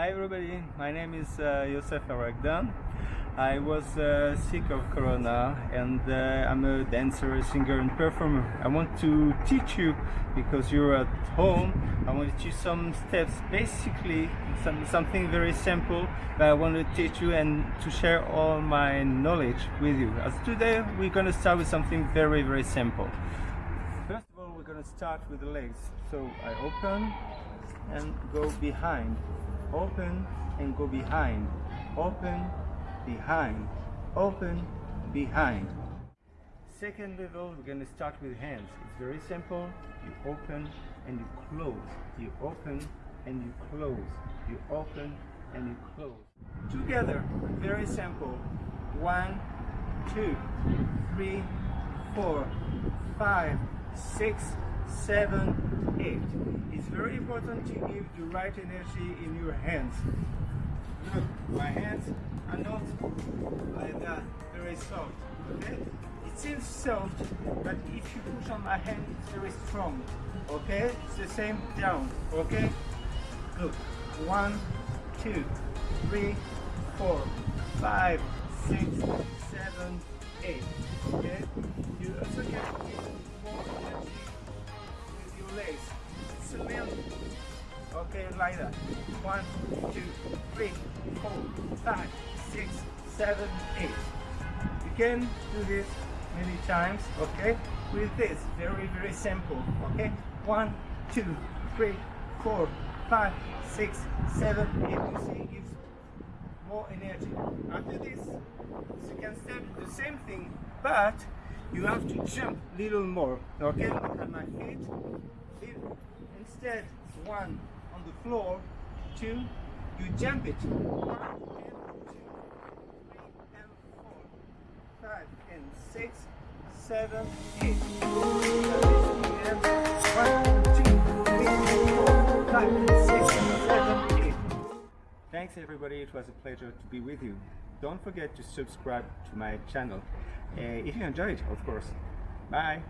Hi everybody, my name is uh, Youssef Aragdan. I was uh, sick of Corona and uh, I'm a dancer, singer and performer. I want to teach you because you're at home. I want to teach you some steps, basically some, something very simple that I want to teach you and to share all my knowledge with you. As today we're going to start with something very very simple. First of all we're going to start with the legs. So I open and go behind open and go behind. Open behind. Open behind. Second level we're going to start with hands. It's very simple. You open and you close. You open and you close. You open and you close. Together very simple. One two three four five six seven eight. It's very important to give the right energy in your hands. Look my hands are not like that very soft okay? It seems soft but if you push on my hand it's very strong okay? It's the same down okay? Look one two three four five six seven eight okay? You also can okay like that. One two three four five six seven eight. You can do this many times okay? With this very very simple okay? One two three four five six seven eight. You see it gives more energy. After this you can step the same thing but you have to jump a little more okay? Look at my feet. Instead one on the floor two you jump it. One and two three and four five and six seven eight. One two three four five six seven eight. Thanks everybody. It was a pleasure to be with you. Don't forget to subscribe to my channel. Uh, if you enjoyed of course. Bye